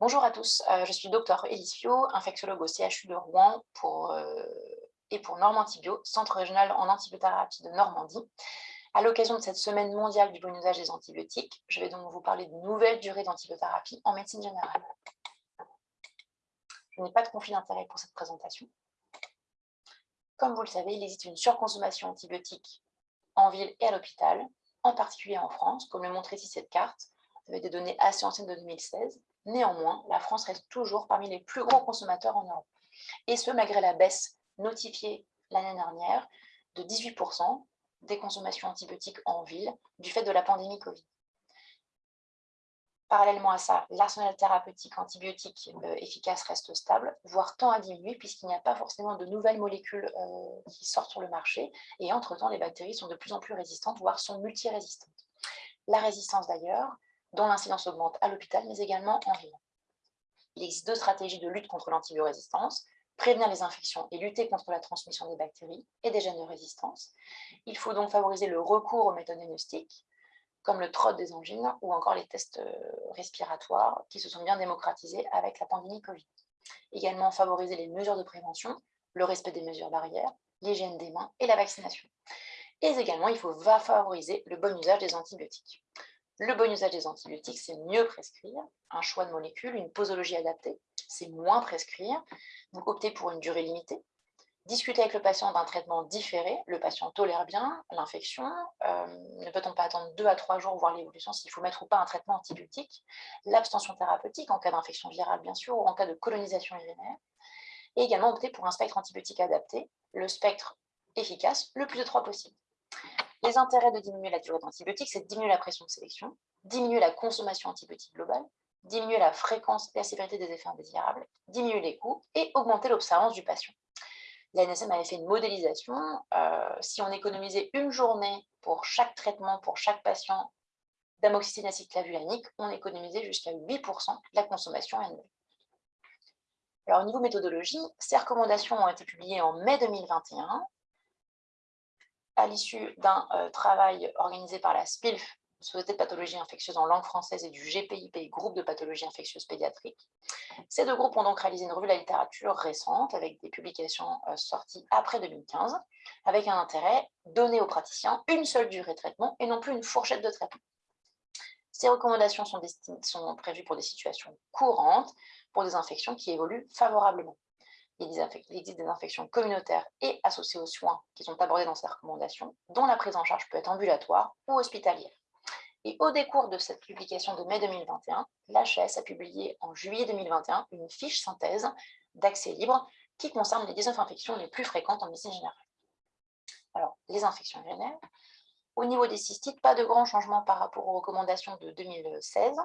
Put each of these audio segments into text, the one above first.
Bonjour à tous, euh, je suis docteur Élise Fio, infectiologue au CHU de Rouen euh, et pour Normantibio, centre régional en antibiothérapie de Normandie. À l'occasion de cette semaine mondiale du bon usage des antibiotiques, je vais donc vous parler de nouvelles durées d'antibiothérapie en médecine générale. Je n'ai pas de conflit d'intérêt pour cette présentation. Comme vous le savez, il existe une surconsommation antibiotique en ville et à l'hôpital, en particulier en France, comme le montre ici cette carte, avec des données assez anciennes de 2016. Néanmoins, la France reste toujours parmi les plus gros consommateurs en Europe. Et ce, malgré la baisse notifiée l'année dernière de 18% des consommations antibiotiques en ville du fait de la pandémie Covid. Parallèlement à ça, l'arsenal thérapeutique antibiotique euh, efficace reste stable, voire tend à diminuer puisqu'il n'y a pas forcément de nouvelles molécules euh, qui sortent sur le marché et entre-temps, les bactéries sont de plus en plus résistantes, voire sont multirésistantes. La résistance d'ailleurs, dont l'incidence augmente à l'hôpital, mais également en ville. Il existe deux stratégies de lutte contre l'antibiorésistance, prévenir les infections et lutter contre la transmission des bactéries et des gènes de résistance. Il faut donc favoriser le recours aux méthodes diagnostiques, comme le trot des angines ou encore les tests euh, respiratoires qui se sont bien démocratisés avec la pandémie Covid. Également favoriser les mesures de prévention, le respect des mesures barrières, l'hygiène des mains et la vaccination. Et également, il faut favoriser le bon usage des antibiotiques. Le bon usage des antibiotiques, c'est mieux prescrire, un choix de molécules, une posologie adaptée, c'est moins prescrire, donc opter pour une durée limitée, discuter avec le patient d'un traitement différé, le patient tolère bien l'infection, euh, ne peut-on pas attendre deux à trois jours voir l'évolution s'il faut mettre ou pas un traitement antibiotique, l'abstention thérapeutique en cas d'infection virale bien sûr, ou en cas de colonisation urinaire, et également opter pour un spectre antibiotique adapté, le spectre efficace, le plus de possible. Les intérêts de diminuer la durée d'antibiotiques, c'est de diminuer la pression de sélection, diminuer la consommation antibiotique globale, diminuer la fréquence et la sévérité des effets indésirables, diminuer les coûts et augmenter l'observance du patient. La NSM avait fait une modélisation. Euh, si on économisait une journée pour chaque traitement, pour chaque patient d'amoxicilline acide clavulanique, on économisait jusqu'à 8% la consommation annuelle. Alors, au niveau méthodologie, ces recommandations ont été publiées en mai 2021 à l'issue d'un euh, travail organisé par la SPILF, Société de pathologie infectieuse en langue française et du GPIP, groupe de pathologie infectieuse pédiatrique. Ces deux groupes ont donc réalisé une revue de la littérature récente avec des publications euh, sorties après 2015, avec un intérêt donné aux praticiens une seule durée de traitement et non plus une fourchette de traitement. Ces recommandations sont, sont prévues pour des situations courantes, pour des infections qui évoluent favorablement il existe des infections communautaires et associées aux soins qui sont abordées dans ces recommandations, dont la prise en charge peut être ambulatoire ou hospitalière. Et au décours de cette publication de mai 2021, l'HS a publié en juillet 2021 une fiche synthèse d'accès libre qui concerne les 19 infections les plus fréquentes en médecine générale. Alors, les infections urinaires. Au niveau des cystites, pas de grands changements par rapport aux recommandations de 2016.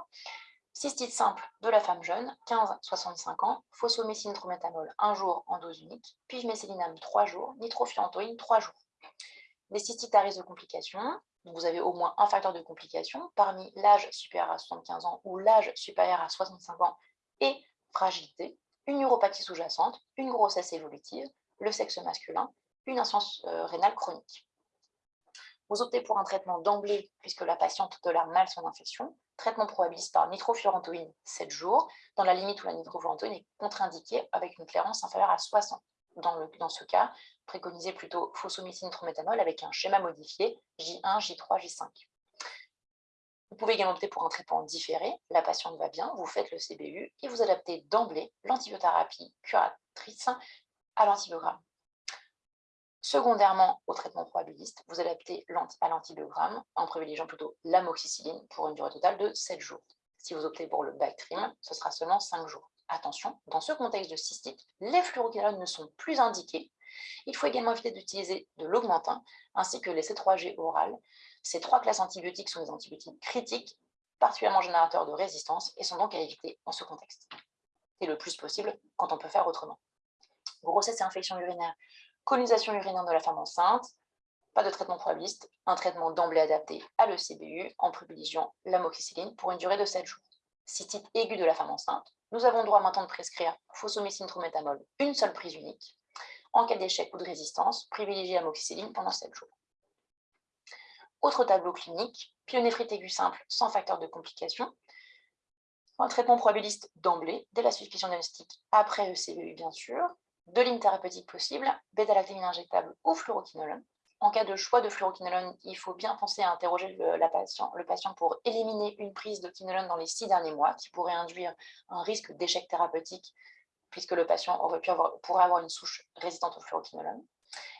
Cystite simple de la femme jeune, 15-65 ans, phosphomycine trométhanol 1 jour en dose unique, pivmécélinam 3 jours, nitrofurantoïne 3 jours. Les cystites à risque de complications, vous avez au moins un facteur de complication parmi l'âge supérieur à 75 ans ou l'âge supérieur à 65 ans et fragilité, une neuropathie sous-jacente, une grossesse évolutive, le sexe masculin, une insuffisance euh, rénale chronique. Vous optez pour un traitement d'emblée puisque la patiente tolère mal son infection. Traitement probabiliste par nitrofurantoïne 7 jours, dans la limite où la nitrofurantoïne est contre-indiquée avec une clairance inférieure à 60. Dans, le, dans ce cas, préconisez plutôt phosomycine trométhanol avec un schéma modifié J1, J3, J5. Vous pouvez également opter pour un traitement différé. La patiente va bien, vous faites le CBU et vous adaptez d'emblée l'antibiothérapie curatrice à l'antibiogramme. Secondairement, au traitement probabiliste, vous adaptez à l'antibiogramme en privilégiant plutôt l'amoxicilline pour une durée totale de 7 jours. Si vous optez pour le Bactrim, ce sera seulement 5 jours. Attention, dans ce contexte de cystite, les fluoroquinolones ne sont plus indiqués. Il faut également éviter d'utiliser de l'augmentin ainsi que les C3G orales. Ces trois classes antibiotiques sont des antibiotiques critiques, particulièrement générateurs de résistance et sont donc à éviter en ce contexte. Et le plus possible quand on peut faire autrement. Grossesse et infection urinaire, colonisation urinaire de la femme enceinte, pas de traitement probabiliste, un traitement d'emblée adapté à l'ECBU en privilégiant l'amoxicilline pour une durée de 7 jours. Cystite aiguë de la femme enceinte, nous avons droit maintenant de prescrire phosomycine trométhanol, une seule prise unique. En cas d'échec ou de résistance, privilégiez l'amoxicilline pendant 7 jours. Autre tableau clinique, pyonéphrite aiguë simple sans facteur de complication. Un traitement probabiliste d'emblée, dès la suspicion diagnostique, après ECVU bien sûr, deux lignes thérapeutiques possibles, bêta-lactamine injectable ou fluoroquinolone. En cas de choix de fluoroquinolone, il faut bien penser à interroger le, patient, pour éliminer une prise de quinolone dans les six derniers mois, qui pourrait induire un risque d'échec thérapeutique, puisque le patient aurait pu avoir, pourrait avoir une souche résistante au fluoroquinolone.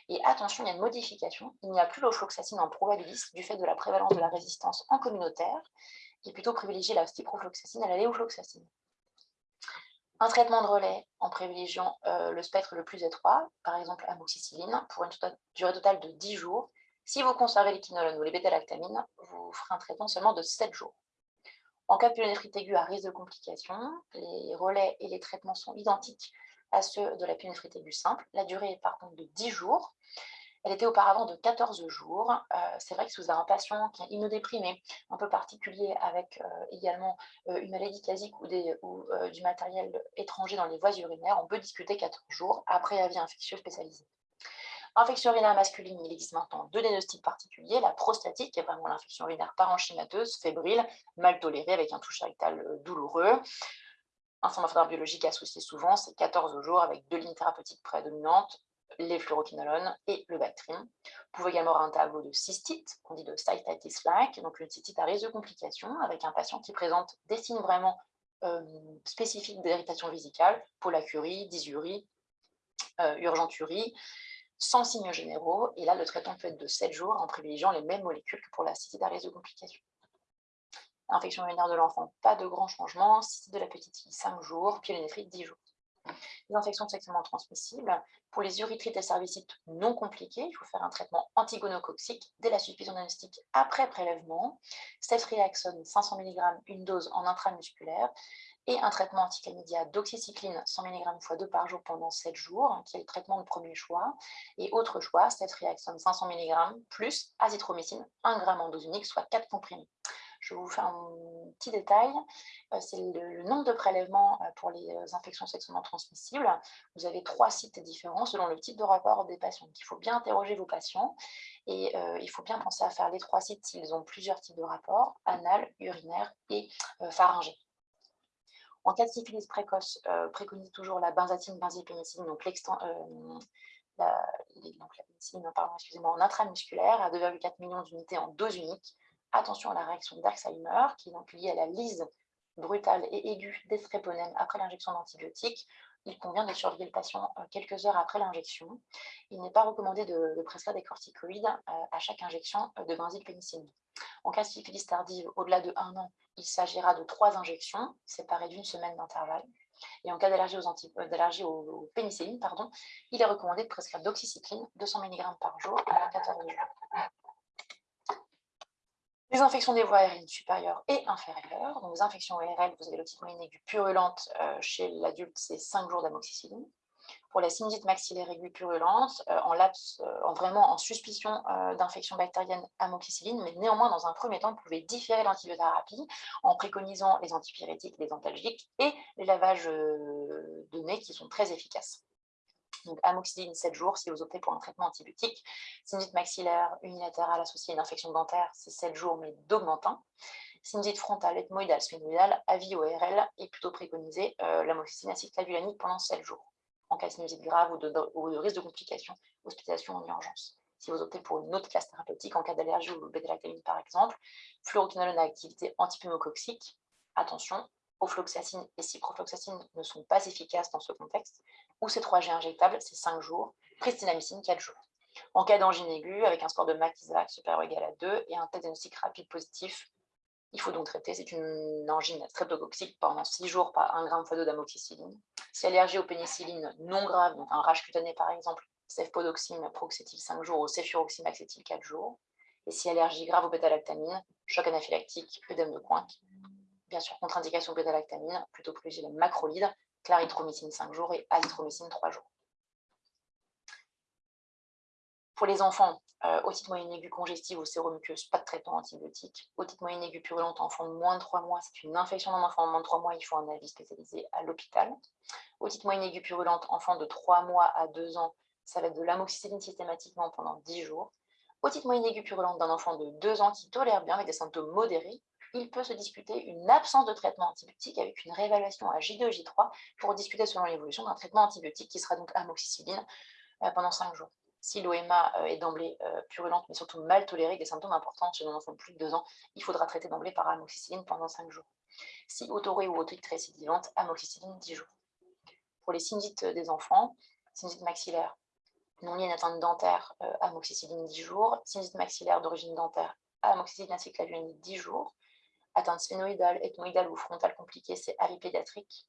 Et attention, il y a une modification, il n'y a plus l'ofloxacine en probabiliste du fait de la prévalence de la résistance en communautaire, est plutôt privilégié la ciprofloxacine à la léofloxacine. Un traitement de relais en privilégiant euh, le spectre le plus étroit, par exemple amoxicilline, pour une tota-, durée totale de 10 jours. Si vous conservez les quinolones ou les bêta-lactamines, vous ferez un traitement seulement de 7 jours. En cas de pyélonéphrite aiguë à risque de complications, les relais et les traitements sont identiques à ceux de la pyélonéphrite aiguë simple. La durée est par contre de 10 jours. Elle était auparavant de 14 jours. Euh, c'est vrai que si vous avez un patient qui est immunodéprimé, un peu particulier, avec euh, également euh, une maladie casique ou, du matériel étranger dans les voies urinaires, on peut discuter 14 jours après avis infectieux spécialisé. Infection urinaire masculine, il existe maintenant deux diagnostics particuliers. La prostatique, qui est vraiment l'infection urinaire parenchymateuse, fébrile, mal tolérée, avec un toucher rectal douloureux. Un symptôme biologique associé souvent, c'est 14 jours avec deux lignes thérapeutiques prédominantes, les fluoroquinolones et le Bactrim. Vous pouvez également avoir un tableau de cystite, qu'on dit de cystitis flac, donc une cystite à risque de complications, avec un patient qui présente des signes vraiment euh, spécifiques d'irritation vésicale, polacurie, dysurie, euh, urgenturie, sans signes généraux. Et là, le traitement peut être de 7 jours en privilégiant les mêmes molécules que pour la cystite à risque de complications. Infection urinaire de l'enfant, pas de grand changement. Cystite de la petite fille, 5 jours. Pyélonéphrite, 10 jours les infections sexuellement transmissibles. Pour les urithrites et cervicites non compliqués, il faut faire un traitement antigonococcique dès la suspicion diagnostique après prélèvement, ceftriaxone 500 mg, une dose en intramusculaire, et un traitement antichlamydia d'oxycycline 100 mg x 2 par jour pendant 7 jours, qui est le traitement de premier choix. Et autre choix, ceftriaxone 500 mg plus azithromycine 1 g en dose unique, soit 4 comprimés. Je vous fais un petit détail, euh, c'est le, nombre de prélèvements euh, pour les euh, infections sexuellement transmissibles. Vous avez trois sites différents selon le type de rapport des patients. il faut bien interroger vos patients et il faut bien penser à faire les trois sites s'ils ont plusieurs types de rapports, anal, urinaire et pharyngé. En cas de syphilis précoce, préconise toujours la benzatine, benzylpénicilline, donc la, excusez-moi, en intramusculaire à 2,4 millions d'unités en dose unique Attention à la réaction d'Alzheimer, qui est donc liée à la lise brutale et aiguë des tréponèmes après l'injection d'antibiotiques. Il convient de surveiller le patient euh, quelques heures après l'injection. Il n'est pas recommandé de, prescrire des corticoïdes euh, à chaque injection euh, de benzylpénicilline. En cas de syphilis tardive, au-delà de 1 an, il s'agira de trois injections séparées d'une semaine d'intervalle. Et en cas d'allergie aux, aux, pénicillines, pardon, il est recommandé de prescrire d'oxycycline, 200 mg par jour à 14 jours. Les infections des voies aériennes supérieures et inférieures. Donc, les infections ORL, vous avez l'otite moyenne aiguë purulente euh, chez l'adulte, c'est 5 jours d'amoxicilline. Pour la sinusite maxillaire aiguë purulente, euh, euh, en vraiment en suspicion d'infection bactérienne amoxicilline, mais néanmoins, dans un premier temps, vous pouvez différer l'antibiothérapie en préconisant les antipyrétiques, les antalgiques et les lavages de nez qui sont très efficaces donc amoxicilline 7 jours si vous optez pour un traitement antibiotique. Sinusite maxillaire unilatérale associée à une infection dentaire, c'est 7 jours mais d'augmentant. Sinusite frontale, ethmoïdale, sphénoïdale, avis ORL est plutôt préconisé euh, l'amoxicilline acéclavulanique pendant 7 jours. En cas de sinusite grave ou de, risque de complications, hospitalisation en urgence. Si vous optez pour une autre classe thérapeutique, en cas d'allergie ou bêta par exemple, fluoroquinolone à activité antipneumococcique, attention, ofloxacine et ciprofloxacine ne sont pas efficaces dans ce contexte, ou C3G injectable, c'est 5 jours, pristinamycine 4 jours. En cas d'angine aiguë, avec un score de MAC-ISAC supérieur ou égal à 2 et un test diagnostic rapide positif, il faut donc traiter. C'est une angine streptococcique pendant 6 jours par 1 g x 2 d'amoxicilline. Si allergie aux pénicillines non grave, donc un rage cutané par exemple, cefpodoxime, proxétile 5 jours ou cefuroxime, acétyl 4 jours. Et si allergie grave aux bêta-lactamine, choc anaphylactique, œdème de Coinck, bien sûr contre-indication bêta-lactamine, plutôt privilégier le macrolide, clarithromycine 5 jours et azithromycine 3 jours. Pour les enfants, euh, otite moyenne aiguë congestive ou séromuqueuse, pas de traitement antibiotique. Otite moyenne aiguë purulente, enfant de moins de 3 mois, c'est une infection d'un enfant de moins de 3 mois, il faut un avis spécialisé à l'hôpital. Otite moyenne aiguë purulente, enfant de 3 mois à 2 ans, ça va être de l'amoxicilline systématiquement pendant 10 jours. Otite moyenne aiguë purulente d'un enfant de 2 ans qui tolère bien avec des symptômes modérés, il peut se discuter une absence de traitement antibiotique avec une réévaluation à J2, J3 pour discuter selon l'évolution d'un traitement antibiotique qui sera donc amoxicilline euh, pendant 5 jours. Si l'OMA euh, est d'emblée euh, purulente, mais surtout mal tolérée, des symptômes importants chez un enfant de plus de 2 ans, il faudra traiter d'emblée par amoxicilline pendant 5 jours. Si autorée ou otite récidivante, amoxicilline 10 jours. Pour les syndictes des enfants, sinusite maxillaire non liée à une atteinte dentaire, amoxicilline 10 jours, sinusite maxillaire d'origine dentaire, amoxicilline acéclavir 10 jours, atteinte sphénoïdale, ethmoïdale ou frontale compliquée, c'est AV pédiatrique.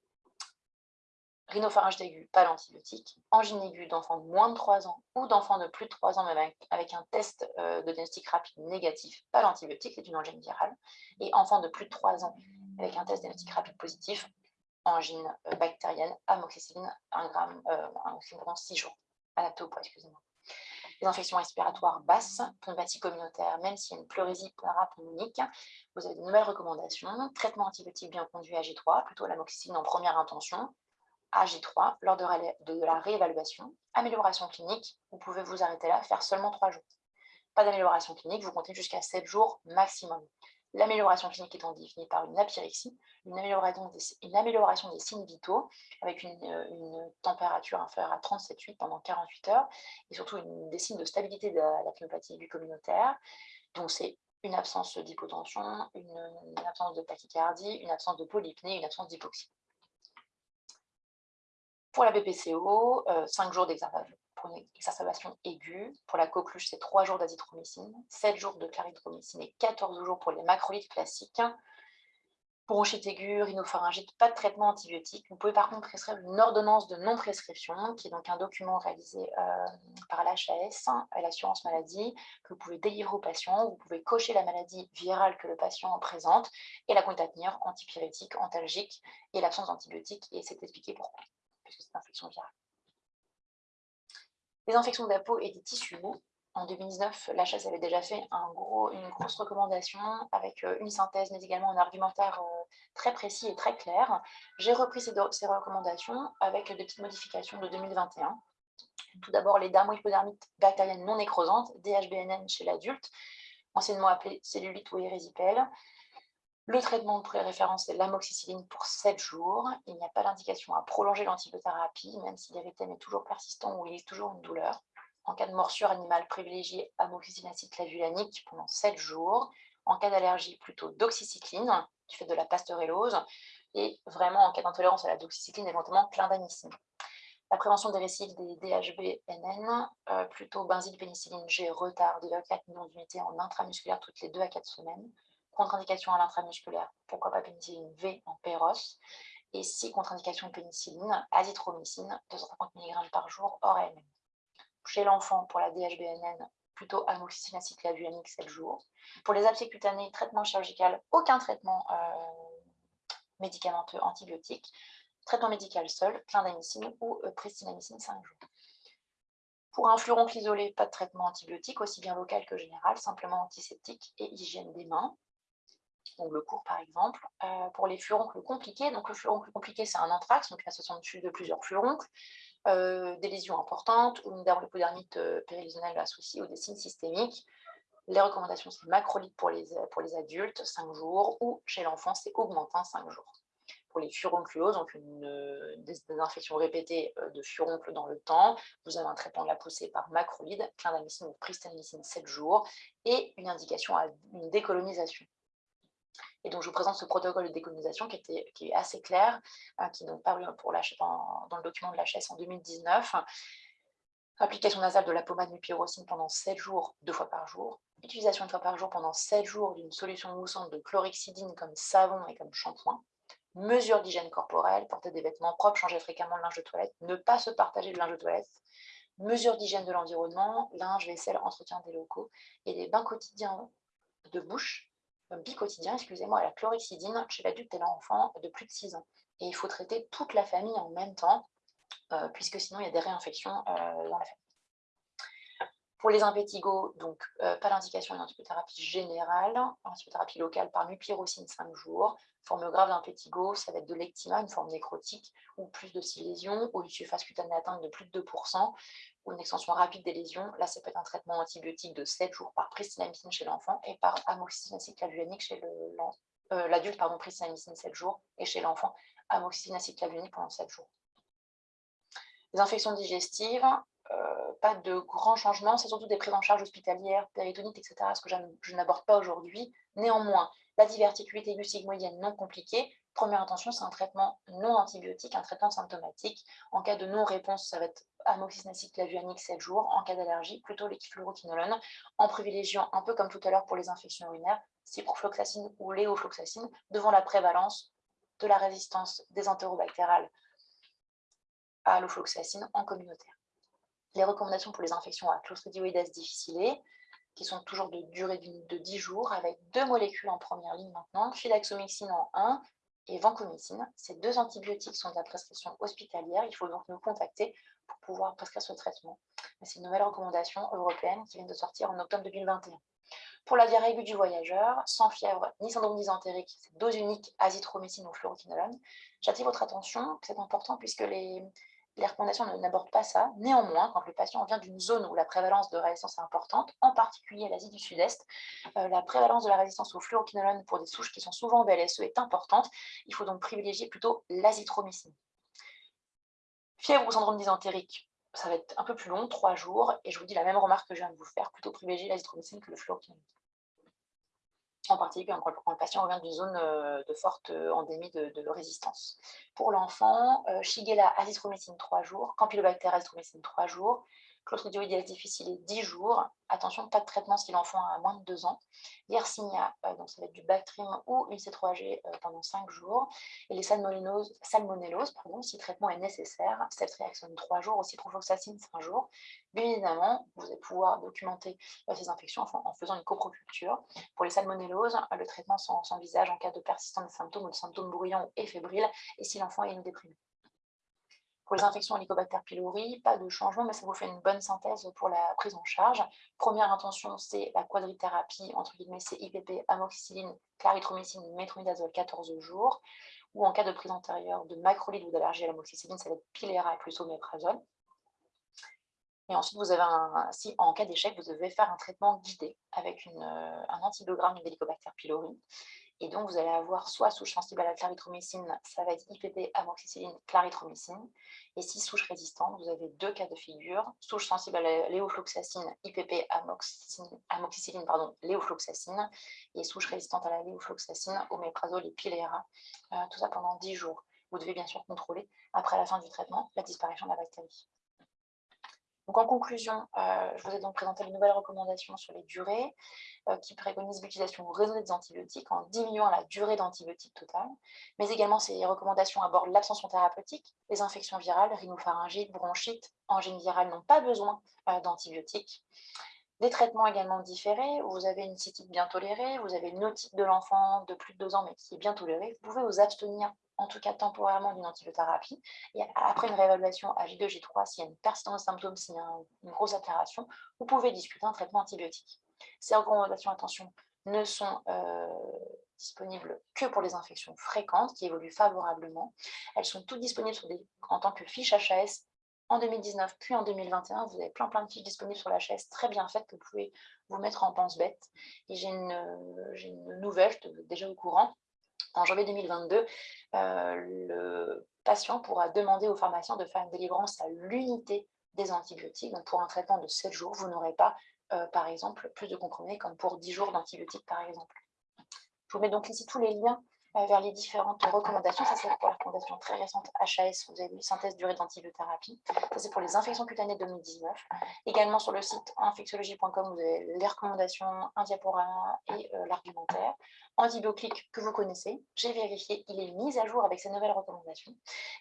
Rhinopharyngite aiguë, pas l'antibiotique. Angine aiguë d'enfants de moins de 3 ans ou d'enfants de plus de 3 ans, mais avec, un test euh, de diagnostic rapide négatif, pas l'antibiotique, c'est une angine virale. Et enfants de plus de 3 ans avec un test diagnostic rapide positif, angine euh, bactérienne, amoxicilline 1 gramme, euh, pendant 6 jours. Adapté excusez-moi les infections respiratoires basses, pneumatie communautaire, même s'il y a une pleurésie parapneumonique, vous avez de nouvelles recommandations. Traitement antibiotique bien conduit à G3, plutôt l'amoxicilline en première intention, à G3 lors de, de la réévaluation. Amélioration clinique, vous pouvez vous arrêter là, faire seulement 3 jours. Pas d'amélioration clinique, vous comptez jusqu'à 7 jours maximum. L'amélioration clinique étant définie par une apyrexie, une amélioration des, signes vitaux avec une, euh, température inférieure à 37,8 pendant 48 heures et surtout des signes de stabilité de la, pneumopathie communautaire. Donc c'est une absence d'hypotension, une, absence de tachycardie, une absence de polypnée, une absence d'hypoxie. Pour la BPCO, 5 euh, jours d'examen pour une exacerbation aiguë. Pour la coqueluche, c'est 3 jours d'azithromycine, 7 jours de clarithromycine et 14 jours pour les macrolides classiques. Bronchite aiguë, rhinopharyngite, pas de traitement antibiotique. Vous pouvez par contre prescrire une ordonnance de non-prescription, qui est donc un document réalisé euh, par l'HAS, l'assurance maladie, que vous pouvez délivrer au patient. Vous pouvez cocher la maladie virale que le patient présente et la tenir antipyrétique, antalgique et l'absence d'antibiotiques. Et c'est expliqué pourquoi, puisque c'est une infection virale. Les infections de la peau et des tissus mous. En 2019, la chasse avait déjà fait une grosse recommandation avec euh, une synthèse, mais également un argumentaire euh, très précis et très clair. J'ai repris ces, recommandations avec des petites modifications de 2021. Tout d'abord, les dermohypodermites bactériennes non nécrosantes, DHBNN chez l'adulte, anciennement appelées cellulite ou érysipèle, le traitement de pré-référence, c'est l'amoxicilline pour 7 jours. Il n'y a pas d'indication à prolonger l'antibiothérapie, même si l'érythème est toujours persistant ou il existe toujours une douleur. En cas de morsure animale, privilégiez amoxicilline acide clavulanique pendant 7 jours. En cas d'allergie, plutôt doxycycline, du fait de la pastorellose. Et vraiment, en cas d'intolérance à la doxycycline, éventuellement clindamycine. La prévention des récidives des DHB-NN, euh, plutôt benzylpénicilline G, retard de 4 millions d'unités en intramusculaire toutes les 2 à 4 semaines contre-indication à l'intramusculaire, pourquoi pas pénicilline V en péros, et si contre-indication pénicilline, azithromycine, 250 mg par jour, hors AMM. Chez l'enfant, pour la DHBNN, plutôt amoxicilline acyclavulanique 7 jours. Pour les abcès cutanés, traitement chirurgical, aucun traitement euh, médicamenteux antibiotique. Traitement médical seul, clindamycine ou euh, pristinamycine 5 jours. Pour un furoncle isolé, pas de traitement antibiotique, aussi bien local que général, simplement antiseptique et hygiène des mains le cours par exemple, euh, pour les furoncles compliqués. Donc le furoncle compliqué, c'est un anthrax, donc l'association de plusieurs furoncles, euh, des lésions importantes, ou une dermohypodermite euh, périlisionnelle associée ou des signes systémiques. Les recommandations, c'est macrolide pour les, pour les adultes, 5 jours, ou chez l'enfant, c'est augmentin, 5 jours. Pour les furoncluoses, donc une, des, infections répétées de furoncles dans le temps, vous avez un traitement de la poussée par macrolide, clindamycine ou pristinamycine 7 jours, et une indication à une décolonisation. Et donc, je vous présente ce protocole de décolonisation qui, était, qui est assez clair, euh, qui est donc paru pour dans, le document de l'HS en 2019. Application nasale de la pommade mupirocine pendant 7 jours, deux fois par jour. Utilisation une fois par jour pendant 7 jours d'une solution moussante de chlorhexidine comme savon et comme shampoing. Mesure d'hygiène corporelle, porter des vêtements propres, changer fréquemment le linge de toilette, ne pas se partager le linge de toilette. Mesure d'hygiène de l'environnement, linge, vaisselle, entretien des locaux et des bains quotidiens de bouche bicotidien, excusez-moi, la chlorhexidine chez l'adulte et l'enfant de plus de 6 ans. Et il faut traiter toute la famille en même temps, euh, puisque sinon il y a des réinfections euh, dans la famille. Pour les impétigos, donc euh, pas d'indication d'antibiothérapie générale, antibiothérapie locale par mupirocine 5 jours. Forme grave d'impétigo, ça va être de l'ectima, une forme nécrotique, ou plus de 6 lésions, ou une surface cutanée atteinte de plus de 2%, ou une extension rapide des lésions. Là, ça peut être un traitement antibiotique de 7 jours par pristinamycine chez l'enfant et par amoxicilline acéclavulanique chez l'adulte, pardon, pristinamycine 7 jours, et chez l'enfant, amoxicilline acéclavir pendant 7 jours. Les infections digestives, pas de grands changements, c'est surtout des prises en charge hospitalières, péritonites, etc., ce que je n'aborde pas aujourd'hui. Néanmoins, la diverticulite aiguë sigmoïdienne non compliquée, première intention, c'est un traitement non antibiotique, un traitement symptomatique. En cas de non-réponse, ça va être amoxicilline clavuanique 7 jours. En cas d'allergie, plutôt l'équifluoroquinolone, en privilégiant, un peu comme tout à l'heure pour les infections urinaires, ciprofloxacine ou léofloxacine, devant la prévalence de la résistance des entérobactérales à l'ofloxacine en communautaire les recommandations pour les infections à Clostridioides difficile, qui sont toujours de durée de 10 jours, avec deux molécules en première ligne maintenant, fidaxomycine en 1 et vancomycine. Ces deux antibiotiques sont de la prescription hospitalière. Il faut donc nous contacter pour pouvoir prescrire ce traitement. C'est une nouvelle recommandation européenne qui vient de sortir en octobre 2021. Pour la diarrhée aiguë du voyageur, sans fièvre ni syndrome dysentérique, c'est dose unique azithromycine ou fluoroquinolone. J'attire votre attention, c'est important puisque les, les recommandations n'abordent pas ça. Néanmoins, quand le patient vient d'une zone où la prévalence de résistance est importante, en particulier l'Asie du Sud-Est, euh, la prévalence de la résistance au fluoroquinolone pour des souches qui sont souvent BLSE est importante. Il faut donc privilégier plutôt l'azithromycine. Fièvre ou syndrome dysentérique, ça va être un peu plus long, trois jours, et je vous dis la même remarque que je viens de vous faire, plutôt privilégier l'azithromycine que le fluoroquinolone en particulier quand le patient revient d'une zone euh, de forte euh, endémie de, résistance. Pour l'enfant, euh, Shigella azithromycine 3 jours, Campylobacter azithromycine 3 jours, Clostridioides difficile 10 jours. Attention, pas de traitement si l'enfant a moins de 2 ans. Yersinia, euh, donc ça va être du Bactrim ou une C3G euh, pendant 5 jours. Et les salmonelloses, salmonelloses pardon, si traitement est nécessaire, ceftriaxone 3 jours, aussi profoxacine 5 jours. Bien évidemment, vous allez pouvoir documenter euh, ces infections en, faisant une coproculture. Pour les salmonelloses, le traitement s'envisage en cas de persistance de symptômes ou de symptômes bruyants et fébriles et si l'enfant est déprimé. Pour les infections Helicobacter pylori, pas de changement, mais ça vous fait une bonne synthèse pour la prise en charge. Première intention, c'est la quadrithérapie, entre guillemets, c'est IPP, amoxicilline, clarithromycine, métronidazole 14 jours. Ou en cas de prise antérieure de macrolide ou d'allergie à l'amoxicilline, ça va être Pilera plus oméprazole. Et ensuite, vous avez si en cas d'échec, vous devez faire un traitement guidé avec euh, un antibiogramme d'Helicobacter pylori. Et donc, vous allez avoir soit souche sensible à la clarithromycine, ça va être IPP, amoxicilline, clarithromycine. Et si souche résistante, vous avez deux cas de figure. Souche sensible à la léofloxacine, IPP, amoxicilline, pardon, léofloxacine. Et souche résistante à la léofloxacine, oméprazole et. Euh, tout ça pendant 10 jours. Vous devez bien sûr contrôler, après la fin du traitement, la disparition de la bactérie. Donc, en conclusion, euh, je vous ai donc présenté les nouvelles recommandations sur les durées euh, qui préconisent l'utilisation raisonnée des antibiotiques en diminuant la durée d'antibiotiques totale, mais également ces recommandations abordent l'abstention thérapeutique, les infections virales, rhinopharyngite, bronchite, angine virale n'ont pas besoin euh, d'antibiotiques. Des traitements également différés, vous avez une cystite bien tolérée, vous avez une otite de l'enfant de plus de deux ans mais qui est bien tolérée, vous pouvez vous abstenir en tout cas temporairement d'une antibiothérapie. Et après une réévaluation à J2, J3, s'il y a une persistance de symptômes, s'il y a une grosse altération, vous pouvez discuter un traitement antibiotique. Ces recommandations, attention, ne sont euh, disponibles que pour les infections fréquentes qui évoluent favorablement. Elles sont toutes disponibles en tant que fiches HAS en 2019 puis en 2021. Vous avez plein plein de fiches disponibles sur l'HAS très bien faites que vous pouvez vous mettre en pense-bête. Et j'ai une, une, nouvelle, je suis déjà au courant, en janvier 2022, euh, le patient pourra demander au pharmacien de faire une délivrance à l'unité des antibiotiques. Donc, pour un traitement de 7 jours, vous n'aurez pas, euh, par exemple, plus de comprimés comme pour 10 jours d'antibiotiques, par exemple. Je vous mets donc ici tous les liens vers les différentes recommandations. Ça, c'est pour la recommandation très récente HAS, vous avez vu, synthèse durée d'antibiothérapie. Ça, c'est pour les infections cutanées 2019. Également sur le site infectiologie.com, vous avez les recommandations, un diaporama et euh, l'argumentaire. Antibioclic que vous connaissez, j'ai vérifié, il est mis à jour avec ces nouvelles recommandations.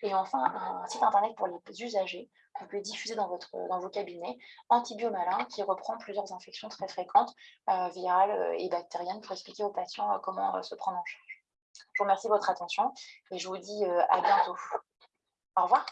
Et enfin, un site internet pour les usagers que vous pouvez diffuser dans, votre, dans vos cabinets, Antibiomalin, qui reprend plusieurs infections très fréquentes, euh, virales et bactériennes, pour expliquer aux patients comment se prendre en charge. Je vous remercie de votre attention et je vous dis euh, à bientôt. Au revoir.